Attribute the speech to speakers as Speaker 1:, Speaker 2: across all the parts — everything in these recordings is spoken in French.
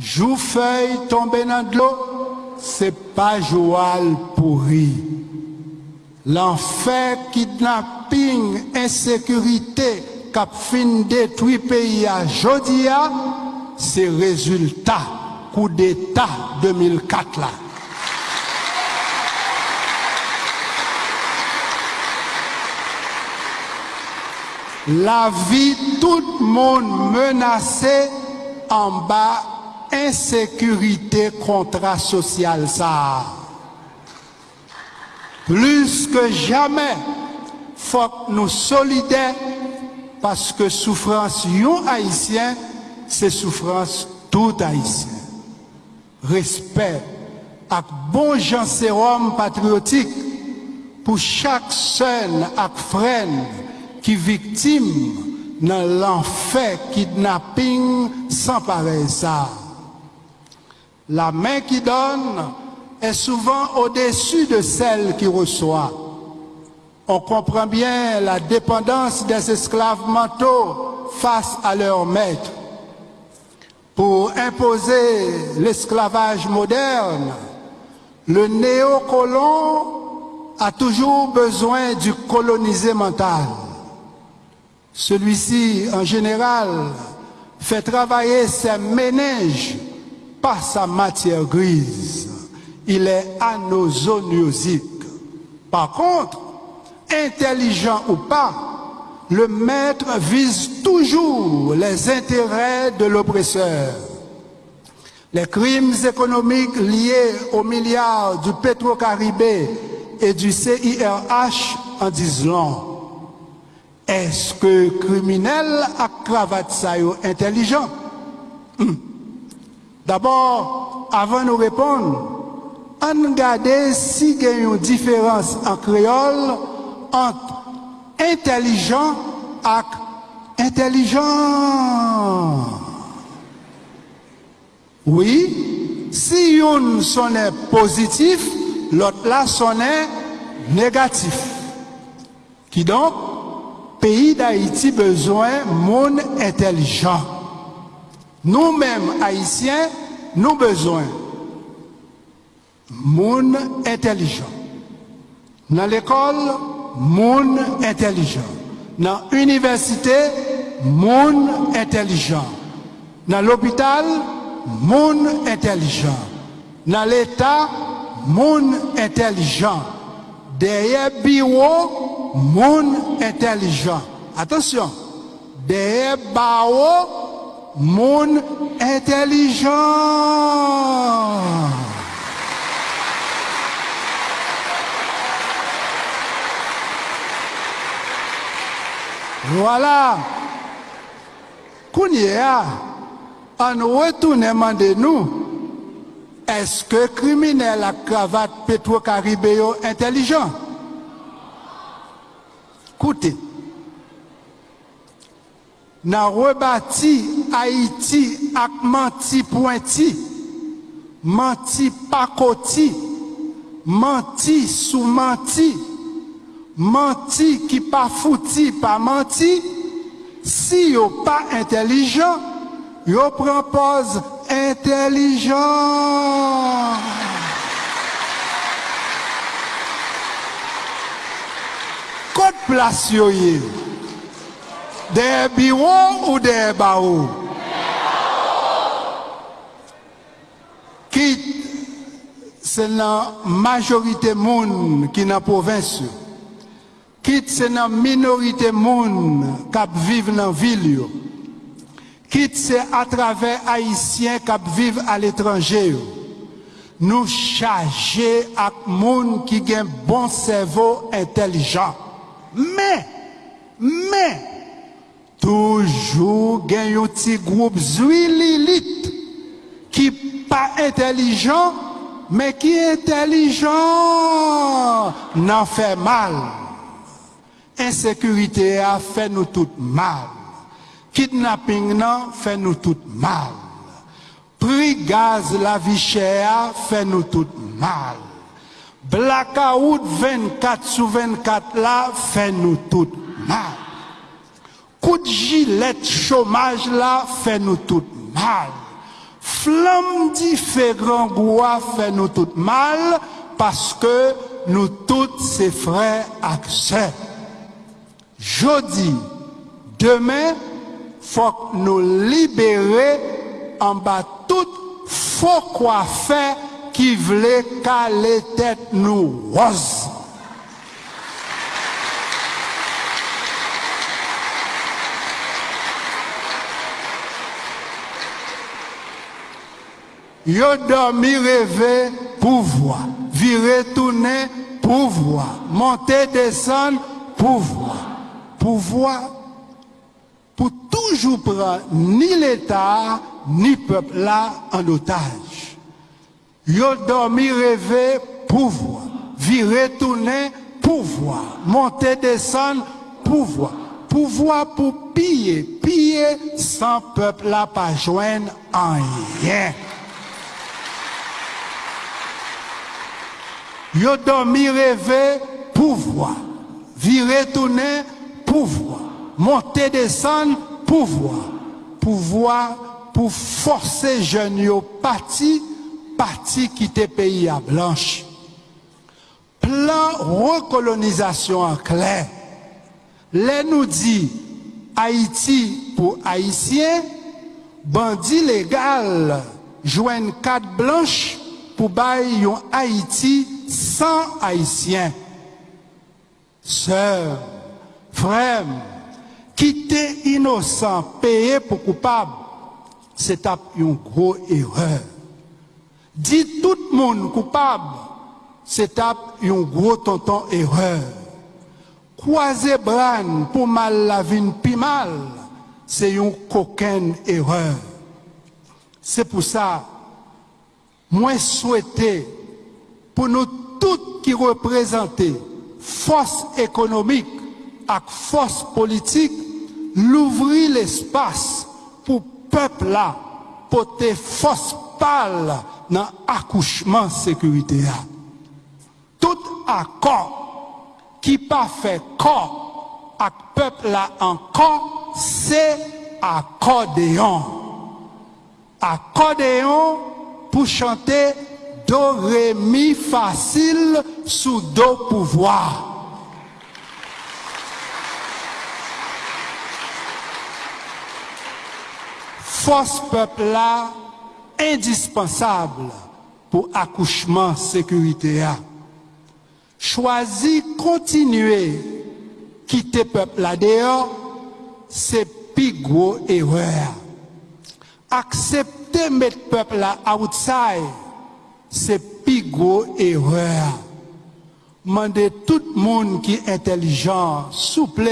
Speaker 1: jou feuille tombé dans de l'eau, c'est pas Joal pourri. L'enfer, kidnapping, insécurité, cap fin détruit pays à Jodia, c'est résultat coup d'État 2004 là. La vie, tout le monde menacé en bas, ensekurite kontra sosyal sa. Plus ke jamè, fòk nou solide, paske soufrans yon haisyen, se soufrans tout haisyen. Respect ak bon janserom patriotik pou chak sèn ak fren ki viktim nan l'anfè kidnapping san pare sa. La main qui donne est souvent au-dessus de celle qui reçoit. On comprend bien la dépendance des esclaves mentaux face à leur maître. Pour imposer l'esclavage moderne, le néocolon a toujours besoin du colonisé mental. Celui-ci, en général, fait travailler ses méninges par sa matière grise. Il est anosoniosique. Par contre, intelligent ou pas, le maître vise toujours les intérêts de l'oppresseur. Les crimes économiques liés aux milliards du Petro-Caribé et du CIRH en disent long. Est-ce que criminel à cravate ça intelligent? Hmm. D'abord, avant de nous répondre, on regarde si il y a une différence en créole entre intelligent et intelligent. Oui, si une sonne positif, l'autre là sonne négatif. Qui donc, pays d'Haïti besoin monde intelligent. Nous-mêmes, haïtiens, nous besoin monde intelligent. Dans l'école, monde intelligent. Dans l'université, monde intelligent. Dans l'hôpital, monde intelligent. Dans l'État, monde intelligent. Derrière bureau, monde intelligent. Attention, derrière barreau, moun intelijan. Voilà, kounye a, an wetounen mande nou, eske krimine la kravat petwo karibe yo intelijan? Koute, nan rebati Haïti ak manti pointi, manti pakoti, manti sou manti, manti ki pa fouti pa manti, si yo pa intelijan, yo prempose intelijan. Kote plas yo ye, deye biwo ou deye ba ou, se nan majorite moun ki nan povins yo. Kit se nan minorite moun kap viv nan vil yo. Kit se atrave haisyen kap viv al etranje yo. Nou chaje ak moun ki gen bon sevo entelijan. Men, men, toujou gen yon ti group zwi lilit ki pa entelijan men ki entelijan nan fè mal. Ensekurite a fè nou tout mal. Kidnapping nan fè nou tout mal. Pri gaz la vi chè a fè nou tout mal. Blakaout 24 sou 24 la fè nou tout mal. Kout jilet chomaj la fè nou tout mal. flam diferent gwa fè nou tout mal, paske nou tout se frè ak sè. Jodi, demè, fòk nou libere an ba tout fòk wafè ki vle ka le tèt nou wòz. Yo dormi rêver pouvoir, virer tourner pouvoir, monter descendre pouvoir, pouvoir pour toujours prendre ni l'État ni peuple là en otage. Yo dormi rêver pouvoir, virer tourner pouvoir, monter descendre pouvoir, pouvoir pour piller, piller sans peuple là pas joindre en rien. Yo dormi rêver pouvoir. Virer tourner pouvoir. Monter descendre pouvoir. Pouvoir pour forcer jeunes au parti, parti quitter pays à blanche. Plan recolonisation en clair. Les nous dit Haïti pour Haïtiens, bandit légal, joignent quatre blanches pour bailler Haïti sans haïtiens. Sœurs, frères, quitter innocent, payer pour coupable, c'est une grosse erreur. Dit tout le monde coupable, c'est une gros tonton erreur. Croiser bran pour mal la vie pi mal, c'est une coquine erreur. C'est pour ça, moi souhaiter pou nou tout ki reprezentè fos ekonomik ak fos politik, louvri l'espas pou pepla pote fos pal nan akouchman sekurite a. Tout akor ki pa fe kor ak pepla ankor, se akordeon. Akordeon pou chante do, ré, mi facile sous do pouvoir. Force peuple là, indispensable pour accouchement sécurité. Choisir continuer quitter peuple là dehors, c'est plus gros erreur. Accepter mettre peuple là outside, c'est gros erreur. Mandez tout le monde qui est intelligent, souple,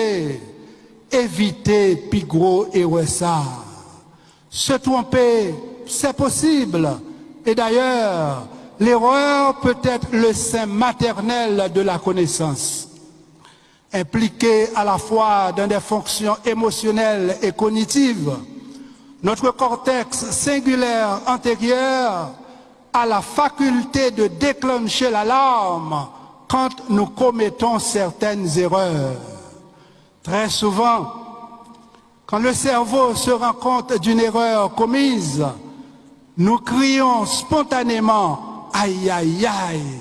Speaker 1: éviter plus gros erreur ça. Se tromper, c'est possible. Et d'ailleurs, l'erreur peut être le sein maternel de la connaissance. Impliqué à la fois dans des fonctions émotionnelles et cognitives, notre cortex singulaire antérieur la faculté de déclencher l'alarme quand nous commettons certaines erreurs. Très souvent, quand le cerveau se rend compte d'une erreur commise, nous crions spontanément aïe aïe aïe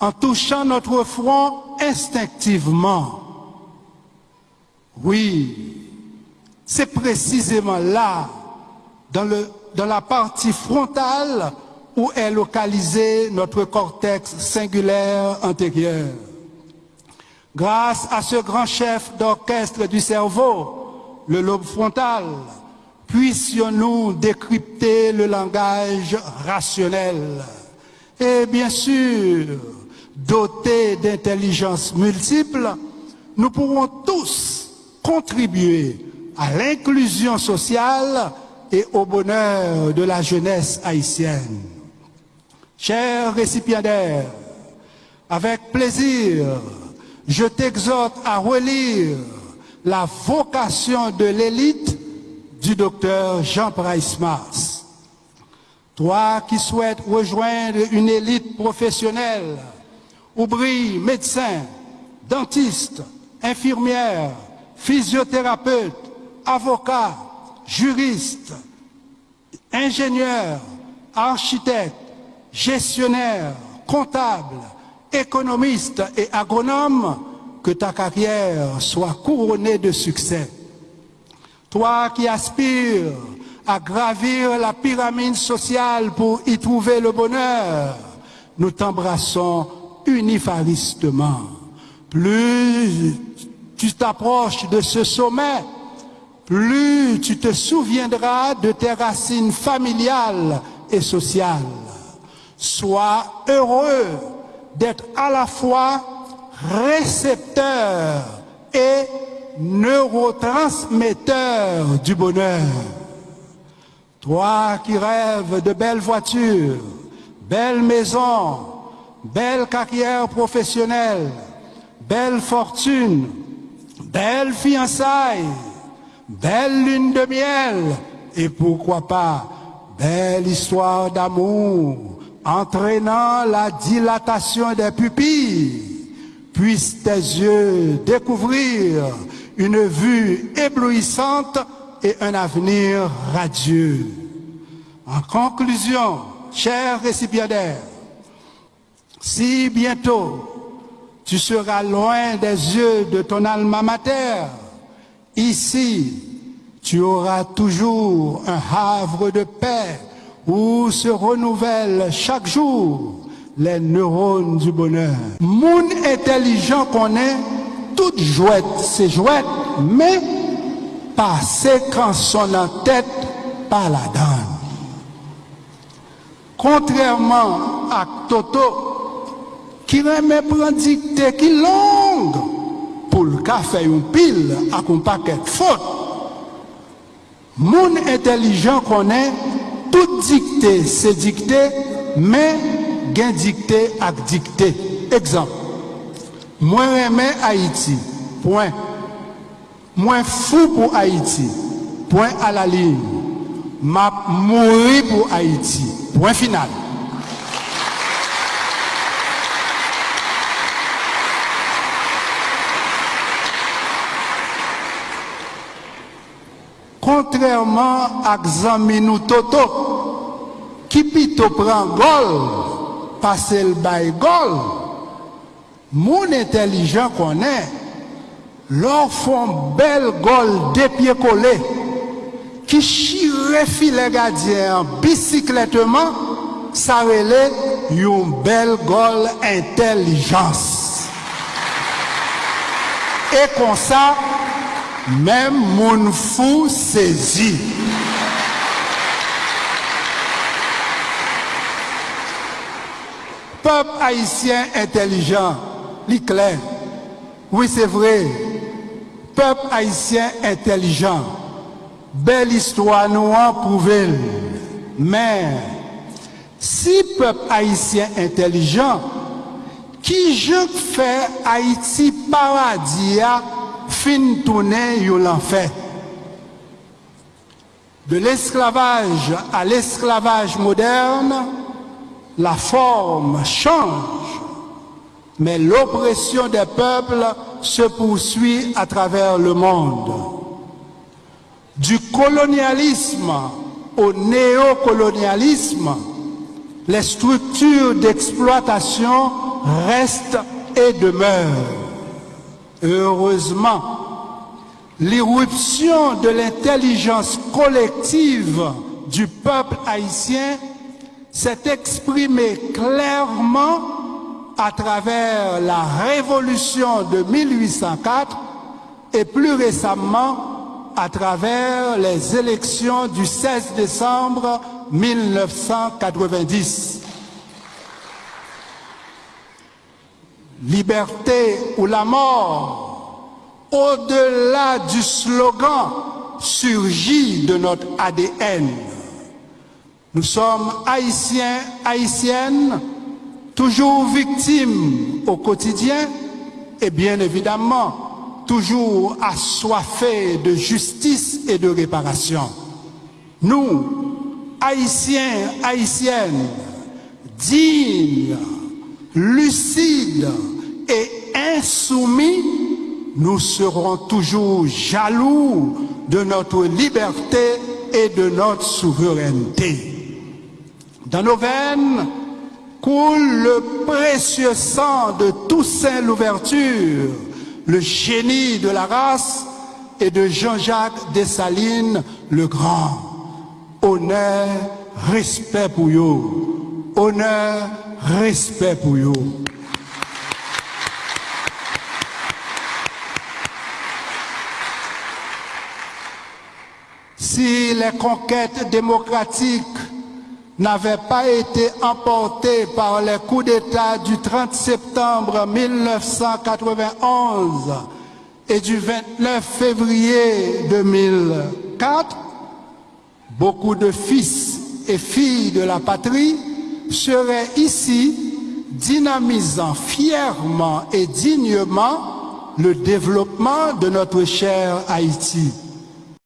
Speaker 1: en touchant notre front instinctivement. Oui, c'est précisément là, dans, le, dans la partie frontale, où est localisé notre cortex singulaire antérieur. Grâce à ce grand chef d'orchestre du cerveau, le lobe frontal, puissions-nous décrypter le langage rationnel. Et bien sûr, dotés d'intelligence multiple, nous pourrons tous contribuer à l'inclusion sociale et au bonheur de la jeunesse haïtienne. Chers récipiendaires, avec plaisir, je t'exhorte à relire la vocation de l'élite du docteur Jean Price Mars. Toi qui souhaites rejoindre une élite professionnelle où brillent médecins, dentistes, infirmières, physiothérapeutes, avocats, juristes, ingénieurs, architecte, gestionnaire, comptable, économiste et agronome, que ta carrière soit couronnée de succès. Toi qui aspires à gravir la pyramide sociale pour y trouver le bonheur, nous t'embrassons unifaristement. Plus tu t'approches de ce sommet, plus tu te souviendras de tes racines familiales et sociales. Sois heureux d'être à la fois récepteur et neurotransmetteur du bonheur. Toi qui rêves de belles voitures, belles maisons, belles carrières professionnelles, belle fortune, belle fiançailles, belle lune de miel et pourquoi pas belle histoire d'amour entraînant la dilatation des pupilles. Puissent tes yeux découvrir une vue éblouissante et un avenir radieux. En conclusion, chers récipiendaires, si bientôt tu seras loin des yeux de ton alma mater. Ici, tu auras toujours un havre de paix où se renouvellent chaque jour les neurones du bonheur. Moun intelligent qu'on est, toute jouette c'est jouette, mais passé quand son en tête pas la donne. Contrairement à Toto, qui remet prendre dictée qui longue pour le café une pile à un paquet de fautes. Moun intelligent qu'on est, tout dikte se dikte, men gen dikte ak dikte. Ekzamp, mwen remen Haiti, point. Mwen fou pou Haiti, point a la lin. Map mouri pou Haiti, point final. Kontrèrman ak zanmi nou toto, ki pito pran gol, pase l bay gol, moun entelijan konen, lor fon bel gol depye kole, ki chire file gadye an bisikletman, sa rele yon bel gol entelijans. E kon sa, mem moun fou sezi. Peuple haïtien intelligent, clair. Oui, c'est vrai. Peuple haïtien intelligent. Belle histoire nous en prouvé. Mais si peuple haïtien intelligent, qui je fais Haïti paradis fin tourner l'enfer. De l'esclavage à l'esclavage moderne, la forme change, mais l'oppression des peuples se poursuit à travers le monde. Du colonialisme au néocolonialisme, les structures d'exploitation restent et demeurent. Heureusement, l'irruption de l'intelligence collective du peuple haïtien s'est exprimée clairement à travers la révolution de 1804 et plus récemment à travers les élections du 16 décembre 1990. liberté ou la mort, au-delà du slogan, surgit de notre ADN. Nous sommes haïtiens, haïtiennes, toujours victimes au quotidien et bien évidemment toujours assoiffés de justice et de réparation. Nous, haïtiens, haïtiennes, dignes, lucides, et insoumis, nous serons toujours jaloux de notre liberté et de notre souveraineté. Dans nos veines coule le précieux sang de Toussaint Louverture, le génie de la race, et de Jean-Jacques Dessalines le Grand. Honneur, respect pour vous. Honneur, respect pour vous. Si les conquêtes démocratiques n'avaient pas été emportées par les coups d'État du 30 septembre 1991 et du 29 février 2004, beaucoup de fils et filles de la patrie seraient ici dynamisant fièrement et dignement le développement de notre cher Haïti.